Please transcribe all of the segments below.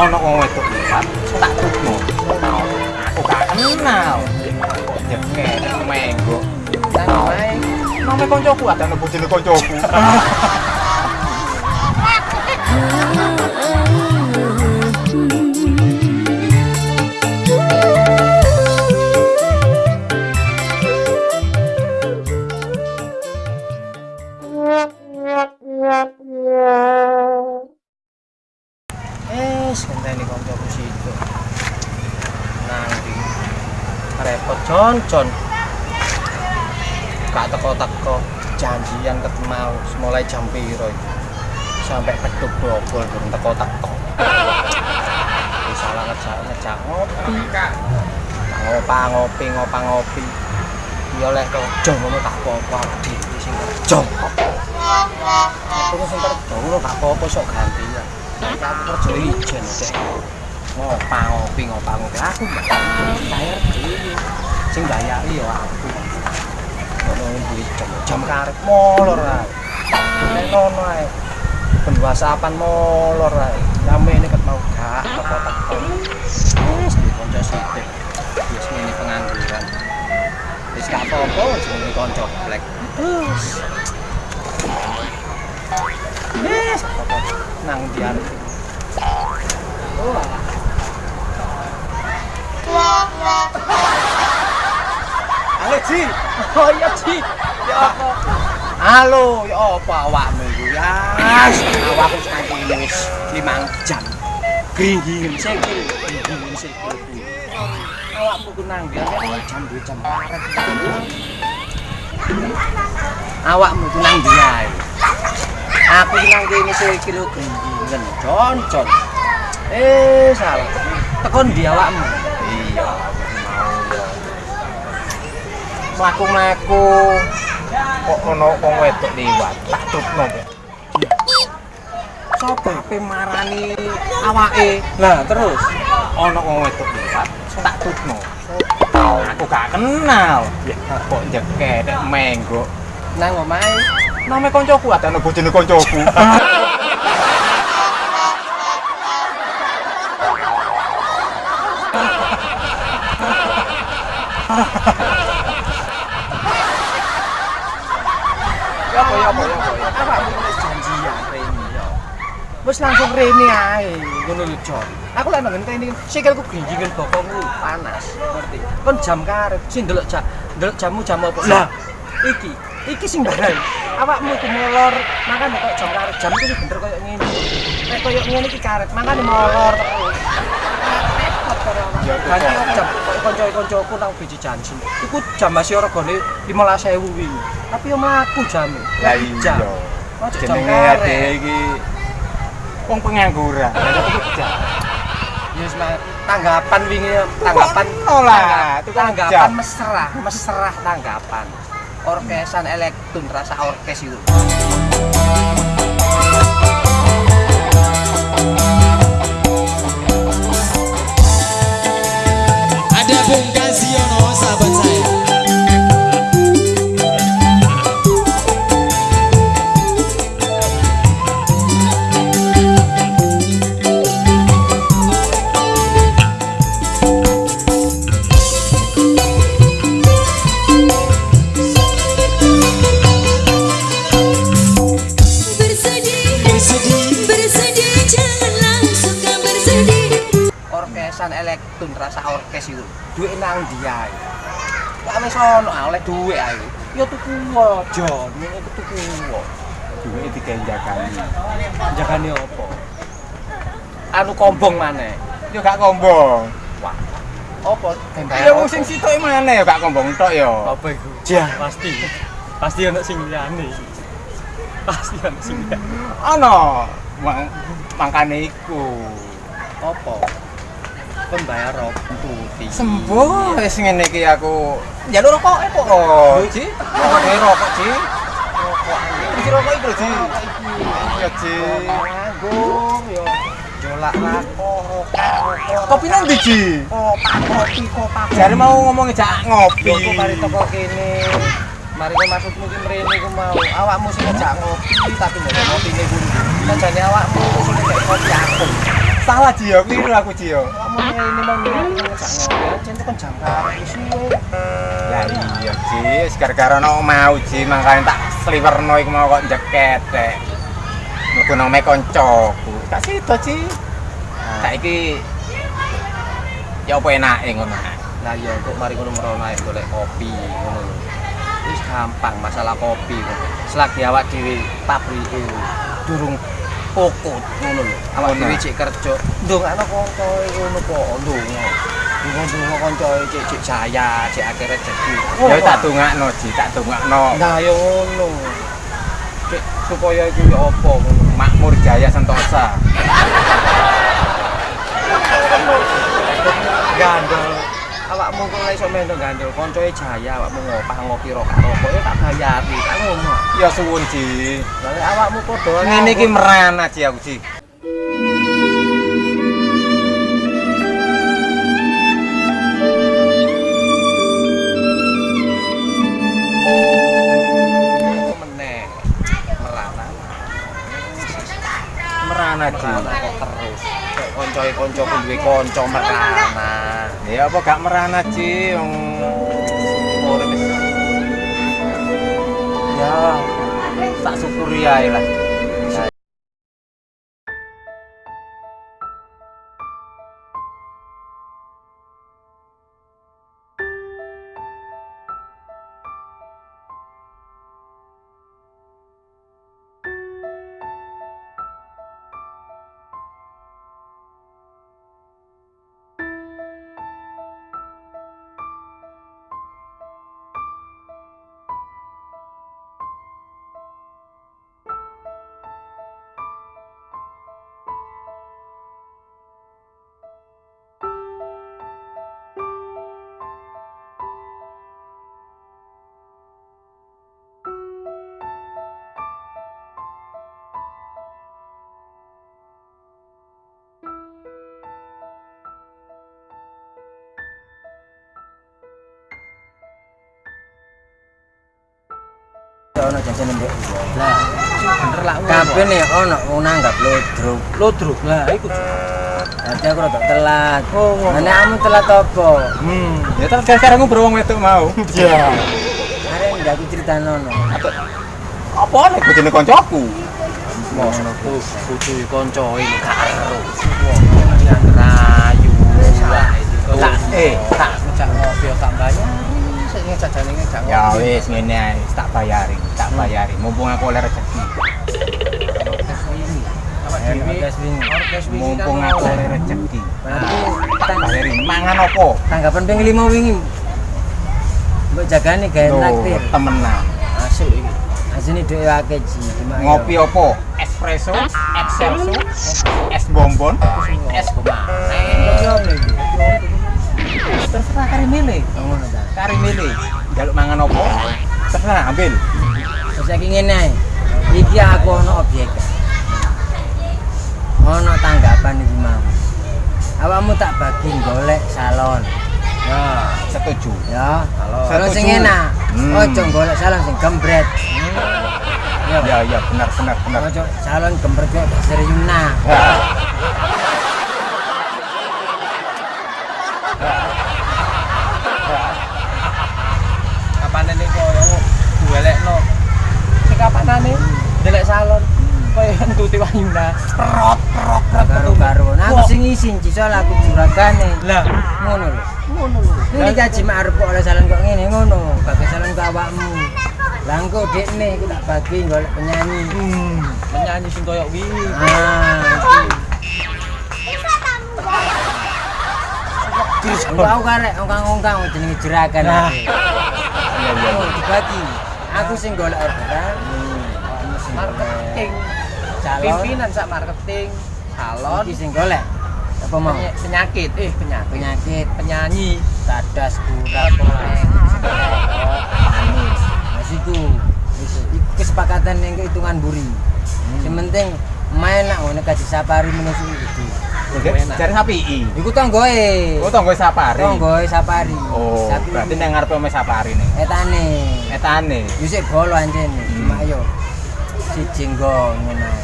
ana wong wedok liwat tak tukno aku gak kenal kok jeket menggo nang wae nang koncoku ada nang bojone koncoku ngenteni koncoku situ. Nang di repot concon. Gak teko-teko janjian ketemu mulai jam piro. Sampai peduk bobol durung teko-teko. Salah ngejak ngejak ngopi. Ngopa ngopi ngopa ngopi. Ya lek kerja ngono tak apa-apa dhewe sing kerja. Aku sing kerja ngono tak apa-apa sok gantian. Aku kerja ijen dek. Ngopa ngopi ngopa ngopi aku bayar dhewe. Sing bayari ya aku. Ono duit jam jam karep molor ae. Nek ngono ae. Ben WhatsAppan molor ae. Rame ini ket mau gak teko-teko. Wis di kanca sithik. Wis ngene pengangguran. Wis gak apa-apa jenenge kanca black. Terus. Apa-apa. nang diar. Oh. Halo Ji. Oh iya Ji. Ya apa? Halo, ya apa awakmu iku? Ya, awakku saiki wis 5 jam. Gringgingen sikil, gringgingen sikil. Awakmu ku nang diar jam 2 jam karet. Awakmu ku nang diar. Aku nang kene sikil gringgingen, concon. Eh, salah. Tekon di awakmu. Iya, ya. mlaku-mlaku. Kok ono wong wedok liwat tak trukno kok. Sapa ape marani awake? Lah terus. Ono wong wedok liwat tak trukno aku gak kenal. Kok jeket menggo nang omahe name koncoku ada nang bojone koncoku Ya apa ya apa ya apa ya. Apa wis janjian rene ya. Wis langsung rene ae ngono lho Jon. Aku lek nang ngenteni sikilku grinjingen bokongku panas, ngerti. Kon jam karet sing ndelok jam ndelok jamu jam apa? Lah, iki iki sing barai. Awakmu iku molor, makane kok jam karet. Jam iki bener koyo ngene. Nek koyo ngene iki karet, makane molor terus. Ganti jam kanca-kancaku nang biji janji. Iku jam masih regane 15.000 wingi. Tapi yo mlaku jam. Lah iya. Jenenge ade iki wong pengangguran. Ya wis Mas. tanggapan wingi tanggapan tukang tanggapan mesra, mesra tanggapan. Orkesan elektron rasa orkes itu. Orkesan elektron rasa orkes itu. Duit nang dia. Lah wis ono ah, oleh duit ae. Ya tuku aja, ngene iku tuku. Duwe dikenjakani. Jagane opo? Anu kombong maneh. Yo gak kombong. Wah. Opo tembakan? Ya sing sitok mana ya gak kombong tok ya. apa itu? Jah. Pasti. Pasti ono sing liyane. Pasti ono sing liyane. Ono mang mangkane iku. Opo? Kon bayar rokok putih. Sembuh wis ngene iki aku njaluk rokok kok. Oh, Ji. Rokok rokok, Ji. Rokok. Iki rokok iku, Ji. Iya, Ji. Agung yo. Jolak rokok, rokok. Kopi nang ndi, Ji? kopak kopi kopak. Jare mau ngomongin jak ngopi. Kok mari toko kene. Mari kok maksudmu ki mrene ku mau awakmu sing ngejak ngopi tapi ndak ngopine kuwi. Sajane awakmu sing kopi aku. Salah Cio, keliru aku Cio. Kamu ini mau ngejak ngobrol, cinta kan suwe. Ya iya Ci, gara-gara no mau Ci, makanya tak sliwerno iku mau kok jeket dek. Mlebu nang mek koncoku. Tak situ Ci. Saiki ya apa enake ngono. Lah ya kok mari ngono merono ae golek kopi ngono lho. Wis gampang masalah kopi ngono. Selagi awak dhewe pabrike durung pokot ngono lho. Awak dhewe cek kerja ndongakno kancae ngono kok ndonga. Ndonga-ndonga kancae cek cek jaya, cek akeh rezeki. Ya tak dongakno Ci, tak dongakno. Nah ya ngono. Cek supaya iku ya apa ngono. Makmur Jaya Sentosa. gandol awakmu kok ora iso mendo gandol koncoe jaya awakmu ngopah ngopi rokok rokok ya tak bayari tak ngono. Ya suwun Ci. Lah awakmu padha Ngene iki merana Ci aku meneh? Merana. Merana kok terus? Koncoku duwe kanca merana Ya apa gak merana wong urip wis ya tak syukuri ae lah. Ono jajan mbek lah bener lah kabeh nih ono wong nanggap lodruk lodruk lah iku Dadi aku rada telat. Oh. Nah, nek kamu telat apa? Hmm, ya terus gara-gara ngobrol wong wedok mau. Iya. Arek ndak aku cerita nono. Apa nek bojone koncoku? ngono ku kudu gak rayu lah itu Tak eh, tak ngejak ngopi tak sing jajane Ya wis ngene ae, tak bayari, tak bayari. Mumpung aku oleh rezeki. Mumpung kan aku oleh. rezeki. Berarti Tak bayari. Mangan opo? tanggapan ping 5 wingi. Mbok jagane gawe naktir. temenan. asik iki Asine dhewe akeh ya. Ngopi opo? Espresso, excelso, es bonbon, es Iya, Terserah kari milih. Oh. Kari milih. Jaluk mangan opo? Terserah ambil. Terus saiki ngene. Iki aku ono objek. Ono tanggapan iki mau. Awakmu tak bagi golek salon. Ya, setuju. Ya, Salon. sing enak. Hmm. Ojo golek salon sing gembret. Ya, Ya, ya, benar, benar, benar. ojo salon gembret kok Seriuna. Ya. kapanane koyo duelekno sing kapanane ndelek salon koyo entuti wayuna perot perot perot Karo-karo. Nah, sing isin cisol aku juragane. lah Ngono lho. ngono lho gaji mak arep kok oleh salon kok ngene ngono. Bagi salon ke awakmu. Lah engko dekne iku tak bagi golek penyanyi. hmm penyanyi sing koyo wingi Ah. Engko aku karek ongkang-ongkang jenenge juragan. Nah. Iya, iya. Dibagi. Aku sing golek orderan. golek marketing Calon. pimpinan sak marketing salon Iki sing golek. Apa mau? Peny- penyakit eh penyakit Penyakit, penyanyi tadas, kurat, Nah, situ. Iku kesepakatan yang kehitungan buri. Yang penting main nak ngono kaji sapari menusu itu. Cari sapi i. Iku tonggoe. Oh, sapari. Tonggoe sapari. Oh, Sapi berarti nang ngarepe ome sapari nih. etane. Etane. Yusik bolo anjene. Hmm. Cuma yo siji nggo ngono. ae.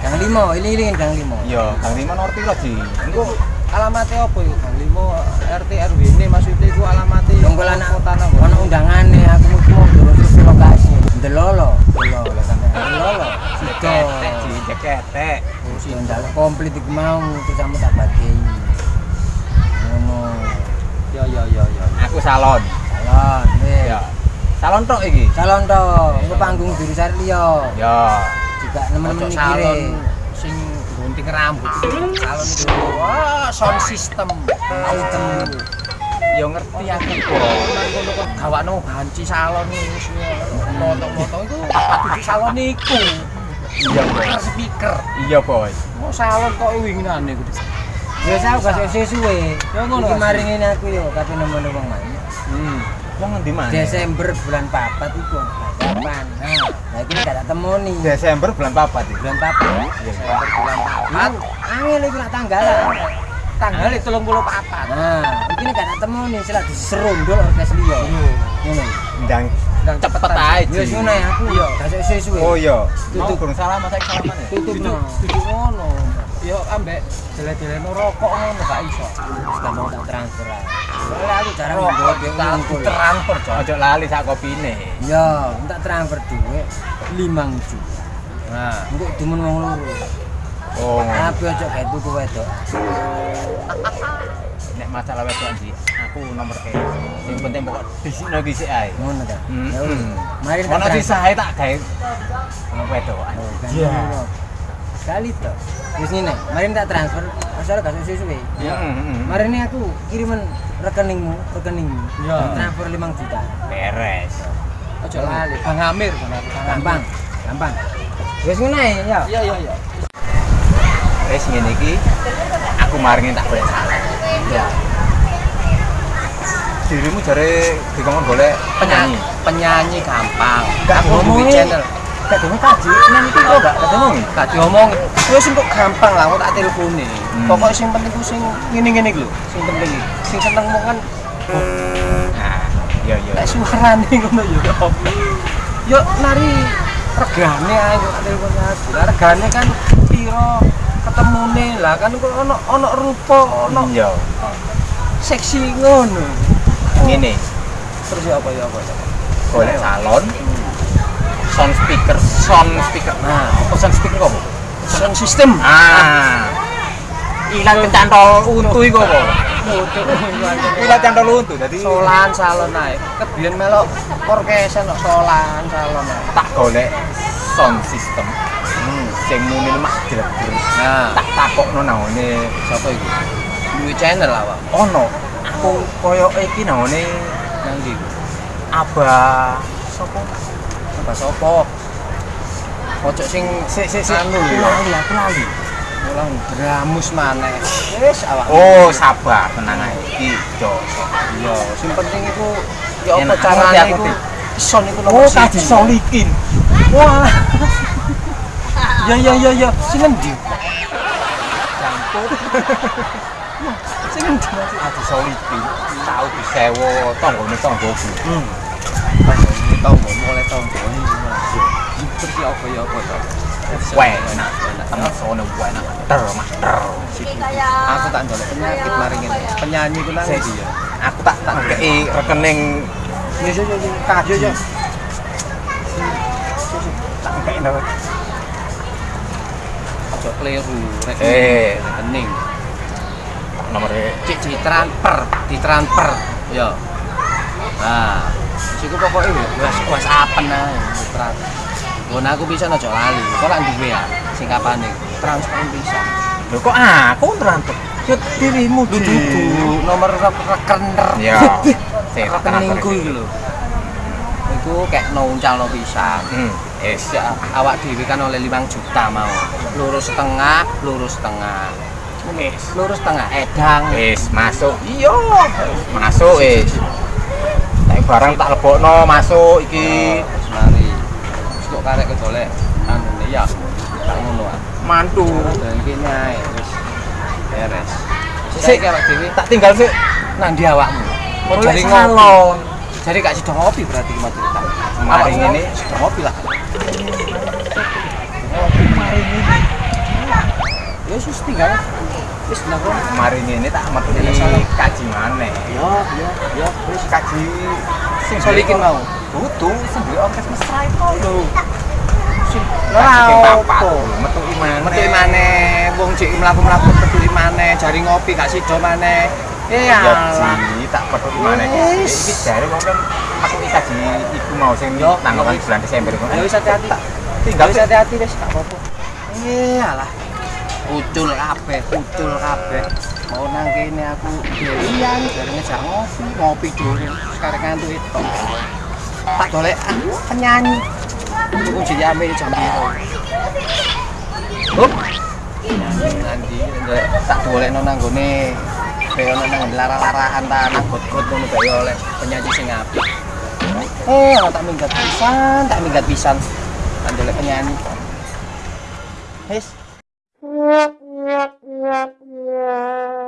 Gang Limo, ini Gang Limo. Iya, Gang Lima nomor piro, Ji? Engko alamatnya apa yuk? Gang Limo RT RW ini maksudnya itu alamatnya Nunggu anak kota nang ono undangane aku mau terus lokasi. Delolo, delolo sampai delolo. Sido. Jeketek, Sido ndak komplit iku mau terus kamu tak bagi. Ngono. Ya ya ya ya. Aku salon. Salon. Ya. Salon tok iki. Salon to, engko panggung diri sari liya. Ya. Juga nemen-nemen salon mikire. sing gunting rambut salon itu wah sound system item Ya ngerti aku kok. ngono gawakno banci salon wis motong-motong iku salon iku Iya, Bos. speaker Iya, Bos. mau salon kok winginane iku Biasa aku gak sesuwe. Ya ngono, Iki ini aku yo kabeh nemen wong main. Hmm. Wong ngendi mana? Desember bulan papat iku. Kapan? Nah, nah iki gak tak temoni. Desember bulan papat iki. Bulan papat. Iya. Desember bulan papat Angel iki nak tanggalan. tanggal 34 Nah, iki gak tak temoni selak diserondol orkes liya. Ngono. Ndang dan cepet aja Ya wis ngono ya aku yo gak sesuwe. Oh iya. Tutup. Burung salam saya salaman ya. tutup no. duduk ngono yo ambek dele-dele rokok ngono gak iso Gak mau tak transfer ae. Soalnya aku jarang kita ngumpul. transfer Cok. Ojo lali sak kopine. Ya, tak transfer duit 5 juta. nah Engko demen wong loro. Oh. Tapi ojo kayak tuku wedok. Nek masalah wedok Ji, aku nomor E. Sing penting pokok disikno ki sik ae. Ngono ta. Hmm. Ya wis. Mari tak Ono tak gawe wedok. Oh, Iya. Sekali to. Wis ngene, mari tak transfer. Asal gak suwe-suwe. Iya. Mari ini aku kiriman rekeningmu, rekeningmu. Ya. Transfer 5 juta. Beres. ojo lali Bang Amir. Gampang, gampang. Wis ngene ya. iya iya iya Wis ngene iki aku maringin tak boleh salah. ya Dirimu jare dikongkon golek penyanyi penyanyi. gampang Gak ngomongin. channel Gak dene kaji nang iki kok gak ketemu. gak diomong wis kok gampang lah aku tak teleponi Hmm. pokoknya sing penting ku sing ngene-ngene iki lho sing penting sing seneng mau kan Nah, iya iya. lek suarane ngono yo yo nari regane ae kok telepon aku lah regane kan piro ketemune lah kan kok ono ono rupa ono Iya. seksi ngono Ngene, terus ya apa ya apa ya golek salon. Sound speaker, sound speaker. Nah, apa sound speaker kok? sound system. Ah. Ilat kecantol untu iku apa? Ilat cantol untu dadi solan salon ae. Kebiyen melok orkesen kok solan salon tak golek sound system. Hmm, sing muni lemah jleber. nah. Tak takokno naone. Sapa iku? Duwe channel awak? Ono aku koyo iki naone nang ndi Abah sapa? apa sapa ojo sing Sik sik sik. Anu, lho. lali, aku lali. orang dramus maneh wis awak Oh, sabar, tenang ae. Iki josok. iya sing penting iku ya apa carane aku, iku Dik. son iku Oh, siji. solikin. wah ya ya ya ya sing endi sing endi Mas? Kaji solikin. Tahu disewo tanggane tanggoku. Hmm. Ini tombo, mulai tombo ini gimana? Terus ya apa ya apa ya? Enak, temen sono enak. Ter, Mas. Ter. Aku tak ndolek penyakit maring ini. Penyanyi ku nang Sik. ndi ya? Aku tak tak rekening Ya ya ya ya. Kaji ya. tak kei ndawet. Ojo kleru Eh. rekening. Nomere Cik di transfer, di transfer. Ya. Nah, siku pokoknya wes wes ae transfer. Gon aku bisa ojo lali. Kok lak duwe ya sing kapane transfer bisa. Lho kok aku nrantuk? Yo dirimu dudu nomor rekener. Ya. Rekeningku iki lho. Iku kayak nuncalno pisan. Hmm, es. Ya, awak dhewe kan oleh 5 juta mau. Lurus setengah, lurus setengah. Wis. Lurus setengah edang. Wis masuk. Iya. Masuk wis. Nek barang tak lebokno masuk iki. Wis mari. Wis kok karek kedolek anune ya. Tak ngono ah. Mantu. Dan iki nyae wis beres. Sik. Awak dhewe Tak tinggal sik. nang ndi awakmu? Salon. ngopi. Jadi gak sido ngopi berarti ki cerita. Mari ngene. ngopi lah. Mari ini. Ya wis tinggal. Wis lakon. Mari ini tak Tidak salah. kaji maneh. Yo yo yo Wis kaji sing solikin mau. Butuh sing duwe orkes mesra itu lho. Lah opo? Metu imane. Metu maneh, wong cek mlaku-mlaku metu maneh, jari ngopi gak sida maneh. Eh Ya ji, tak petuk imane. Iki jare wong kan aku kaji iku mau sing Yo, tanggal bulan Desember. Ya wis hati-hati. Tinggal wis hati-hati wis gak apa-apa. Eh alah. Ucul kabeh, ucul kabeh. Mau nang kene aku dhewean, jare ngejak ngopi, ngopi dhewe. Sekarang ngantuk itu. Tak golek ah, penyanyi. Aku jadi ambil jam biru. Hup. Nanti tak golekno nang gone kaya nang lara-larahan tanah got-got ngono kaya oleh penyanyi sing. Eh, tak minggat pisan, tak minggat pisan. Tak golek penyanyi. Wis. Yeah, yeah, yeah, yeah.